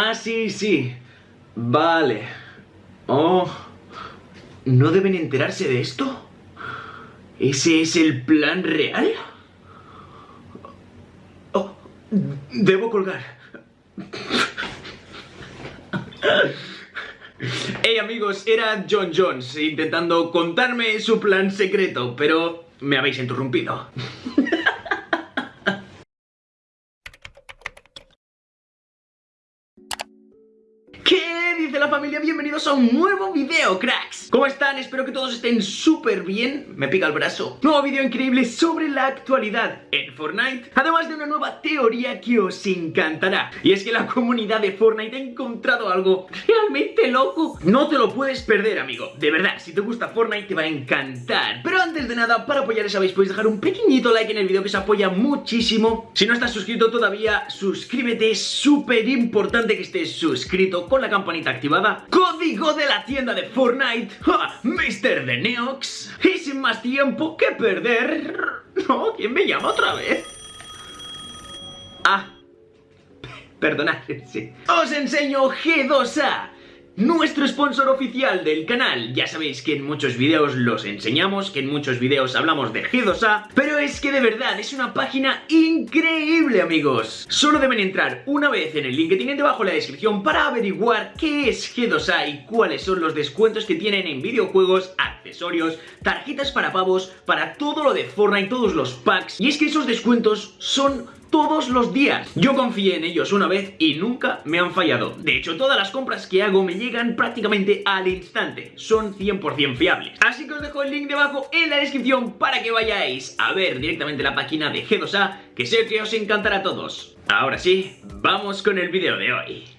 Ah, sí, sí. Vale. Oh. ¿No deben enterarse de esto? ¿Ese es el plan real? Oh, debo colgar. Hey amigos, era John Jones intentando contarme su plan secreto, pero me habéis interrumpido. ¿Qué dice la familia? Bienvenidos a un nuevo video, cracks. ¿Cómo están? Espero que todos estén súper bien. Me pica el brazo. Nuevo video increíble sobre la actualidad en Fortnite Además de una nueva teoría que os encantará. Y es que la comunidad de Fortnite ha encontrado algo realmente loco. No te lo puedes perder, amigo. De verdad, si te gusta Fortnite te va a encantar. Pero antes de nada, para apoyar ya sabéis, podéis dejar un pequeñito like en el video que os apoya muchísimo. Si no estás suscrito todavía, suscríbete. Es súper importante que estés suscrito con la campanita activada Código de la tienda de Fortnite ¡Ja! Mr. de Neox Y sin más tiempo que perder No, ¿quién me llama otra vez? Ah Perdonad, sí Os enseño G2A nuestro sponsor oficial del canal. Ya sabéis que en muchos vídeos los enseñamos, que en muchos vídeos hablamos de G2A, pero es que de verdad es una página increíble, amigos. Solo deben entrar una vez en el link que tienen debajo en la descripción para averiguar qué es G2A y cuáles son los descuentos que tienen en videojuegos, accesorios, tarjetas para pavos, para todo lo de Fortnite, todos los packs. Y es que esos descuentos son todos los días. Yo confié en ellos una vez y nunca me han fallado. De hecho, todas las compras que hago me llegan prácticamente al instante. Son 100% fiables. Así que os dejo el link debajo en la descripción para que vayáis a ver directamente la página de G2A, que sé que os encantará a todos. Ahora sí, vamos con el vídeo de hoy.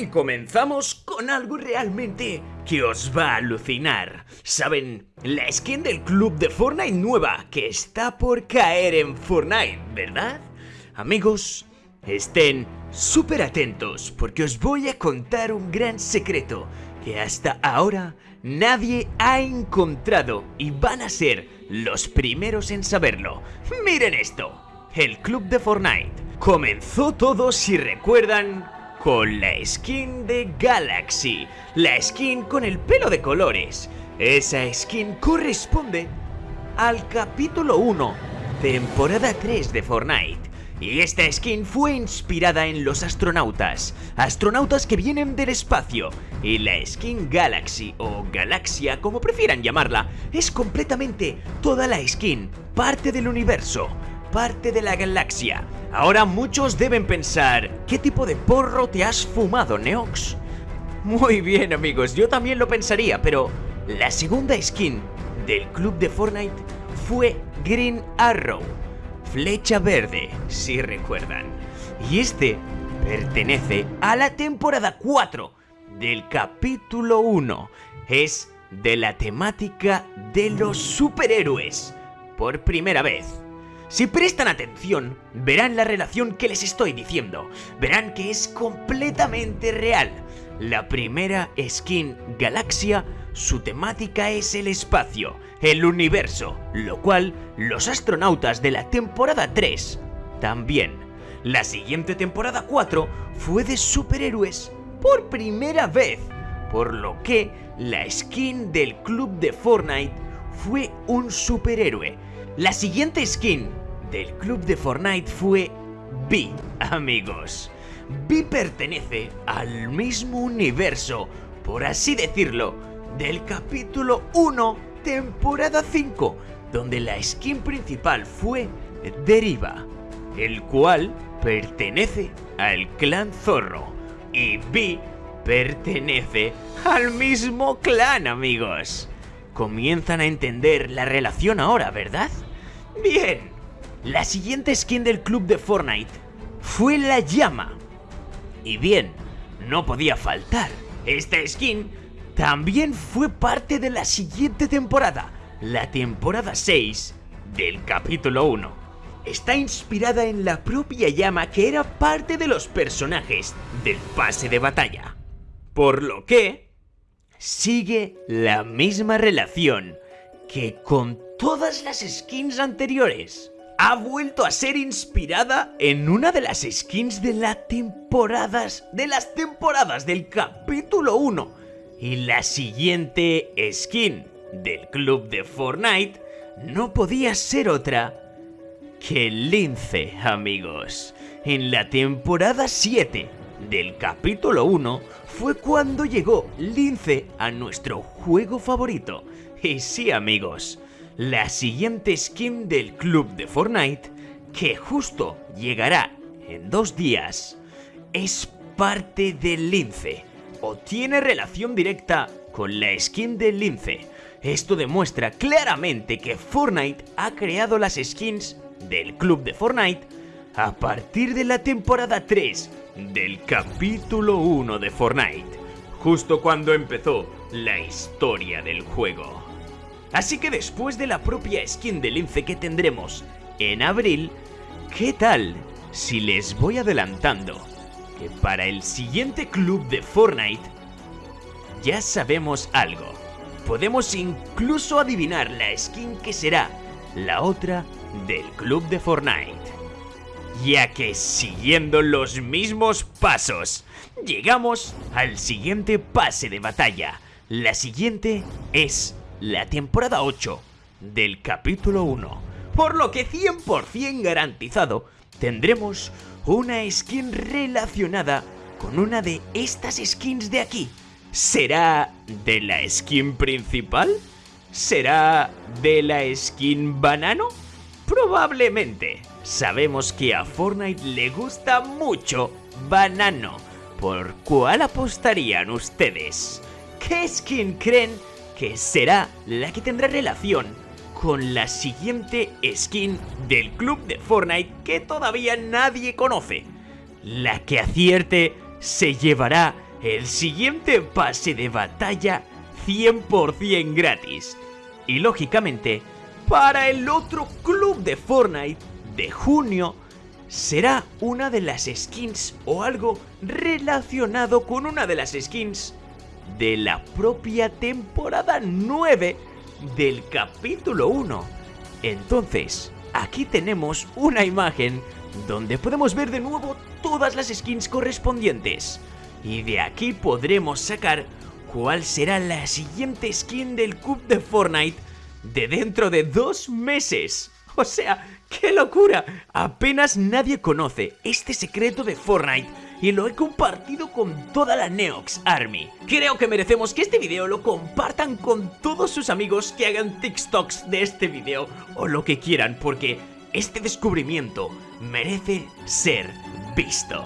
Y comenzamos con algo realmente que os va a alucinar. ¿Saben? La skin del club de Fortnite nueva que está por caer en Fortnite, ¿verdad? Amigos, estén súper atentos porque os voy a contar un gran secreto que hasta ahora nadie ha encontrado y van a ser los primeros en saberlo. Miren esto, el club de Fortnite. Comenzó todo, si recuerdan, con la skin de Galaxy, la skin con el pelo de colores. Esa skin corresponde al capítulo 1, temporada 3 de Fortnite. Y esta skin fue inspirada en los astronautas, astronautas que vienen del espacio. Y la skin Galaxy o Galaxia, como prefieran llamarla, es completamente toda la skin, parte del universo parte de la galaxia. Ahora muchos deben pensar, ¿qué tipo de porro te has fumado, Neox? Muy bien amigos, yo también lo pensaría, pero la segunda skin del club de Fortnite fue Green Arrow, flecha verde, si recuerdan. Y este pertenece a la temporada 4 del capítulo 1. Es de la temática de los superhéroes. Por primera vez, si prestan atención, verán la relación que les estoy diciendo. Verán que es completamente real. La primera skin Galaxia, su temática es el espacio, el universo, lo cual los astronautas de la temporada 3 también. La siguiente temporada 4 fue de superhéroes por primera vez, por lo que la skin del club de Fortnite fue un superhéroe la siguiente skin del club de Fortnite fue B, amigos. B pertenece al mismo universo, por así decirlo, del capítulo 1, temporada 5, donde la skin principal fue Deriva, el cual pertenece al clan Zorro. Y B pertenece al mismo clan, amigos. Comienzan a entender la relación ahora, ¿verdad? Bien, la siguiente skin del club de Fortnite fue la llama. Y bien, no podía faltar. Esta skin también fue parte de la siguiente temporada, la temporada 6 del capítulo 1. Está inspirada en la propia llama que era parte de los personajes del pase de batalla. Por lo que sigue la misma relación que con todas las skins anteriores. Ha vuelto a ser inspirada en una de las skins de las temporadas de las temporadas del capítulo 1 y la siguiente skin del club de Fortnite no podía ser otra que Lince, amigos. En la temporada 7 del capítulo 1 fue cuando llegó Lince a nuestro juego favorito. Y sí, amigos, la siguiente skin del club de Fortnite, que justo llegará en dos días, es parte del lince o tiene relación directa con la skin del lince. Esto demuestra claramente que Fortnite ha creado las skins del club de Fortnite a partir de la temporada 3 del capítulo 1 de Fortnite, justo cuando empezó la historia del juego. Así que después de la propia skin de lince que tendremos en abril, ¿qué tal si les voy adelantando que para el siguiente club de Fortnite ya sabemos algo? Podemos incluso adivinar la skin que será la otra del club de Fortnite. Ya que siguiendo los mismos pasos, llegamos al siguiente pase de batalla. La siguiente es la temporada 8 del capítulo 1, por lo que 100% garantizado tendremos una skin relacionada con una de estas skins de aquí. ¿Será de la skin principal? ¿Será de la skin banano? Probablemente. Sabemos que a Fortnite le gusta mucho banano. ¿Por cuál apostarían ustedes? ¿Qué skin creen que será la que tendrá relación con la siguiente skin del club de Fortnite que todavía nadie conoce. La que acierte se llevará el siguiente pase de batalla 100% gratis. Y lógicamente, para el otro club de Fortnite de junio, será una de las skins o algo relacionado con una de las skins de la propia temporada 9 del capítulo 1. Entonces, aquí tenemos una imagen donde podemos ver de nuevo todas las skins correspondientes. Y de aquí podremos sacar cuál será la siguiente skin del Cup de Fortnite de dentro de dos meses. O sea, ¡qué locura! Apenas nadie conoce este secreto de Fortnite y lo he compartido con toda la Neox Army. Creo que merecemos que este video lo compartan con todos sus amigos que hagan TikToks de este video o lo que quieran porque este descubrimiento merece ser visto.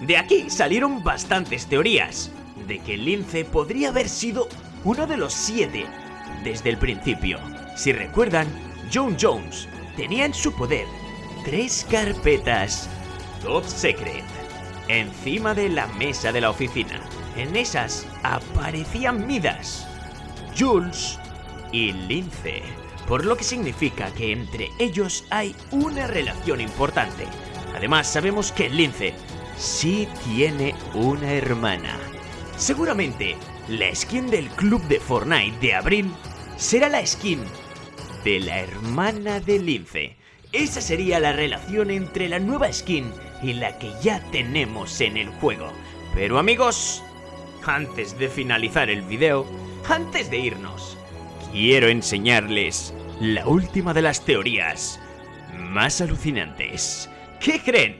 De aquí salieron bastantes teorías de que Lince podría haber sido uno de los siete desde el principio. Si recuerdan, John Jones tenía en su poder tres carpetas Top Secret encima de la mesa de la oficina. En esas aparecían Midas, Jules y Lince, por lo que significa que entre ellos hay una relación importante. Además sabemos que Lince sí tiene una hermana. Seguramente la skin del club de Fortnite de abril será la skin de la hermana de Lince. Esa sería la relación entre la nueva skin y la que ya tenemos en el juego. Pero amigos, antes de finalizar el video, antes de irnos, quiero enseñarles la última de las teorías más alucinantes. ¿Qué creen?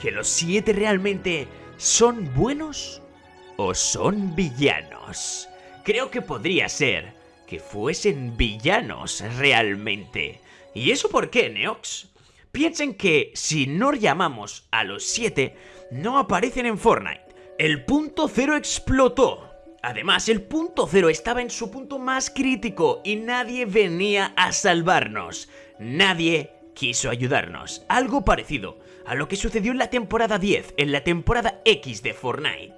¿Que los siete realmente son buenos o son villanos? Creo que podría ser que fuesen villanos realmente. ¿Y eso por qué, Neox? Piensen que si no llamamos a los 7, no aparecen en Fortnite. El punto cero explotó. Además, el punto cero estaba en su punto más crítico y nadie venía a salvarnos. Nadie quiso ayudarnos. Algo parecido a lo que sucedió en la temporada 10, en la temporada X de Fortnite.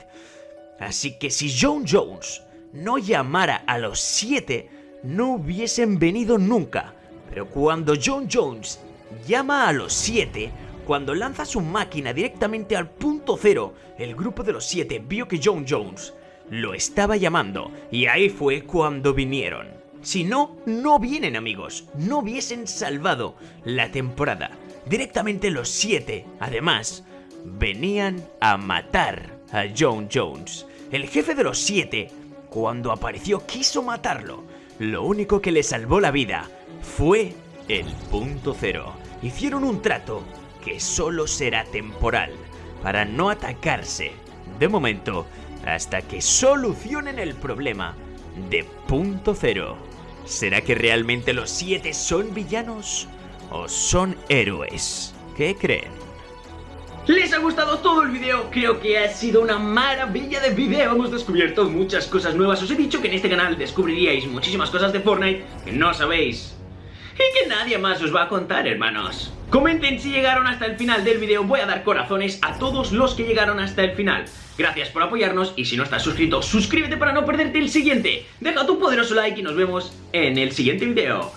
Así que si John Jones no llamara a los 7, no hubiesen venido nunca. Pero cuando John Jones llama a los 7 cuando lanza su máquina directamente al punto cero. El grupo de los 7 vio que John Jones lo estaba llamando y ahí fue cuando vinieron. Si no, no vienen amigos, no hubiesen salvado la temporada. Directamente los siete, además, venían a matar a John Jones. El jefe de los siete, cuando apareció, quiso matarlo. Lo único que le salvó la vida fue el punto cero. Hicieron un trato que solo será temporal, para no atacarse, de momento, hasta que solucionen el problema de punto cero. ¿Será que realmente los siete son villanos o son héroes? ¿Qué creen? ¿Les ha gustado todo el video? Creo que ha sido una maravilla de video Hemos descubierto muchas cosas nuevas Os he dicho que en este canal descubriríais muchísimas cosas de Fortnite que no sabéis Y que nadie más os va a contar, hermanos Comenten si llegaron hasta el final del video. Voy a dar corazones a todos los que llegaron hasta el final. Gracias por apoyarnos y si no estás suscrito, suscríbete para no perderte el siguiente. Deja tu poderoso like y nos vemos en el siguiente video